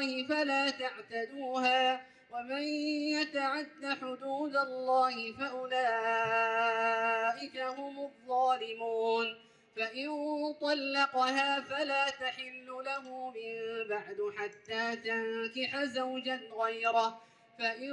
الله فلا تعتدوها ومن يتعد حدود الله فأولئك هم الظالمون فإن طلقها فلا تحل له من بعد حتى تنكح زوجا غيره فإن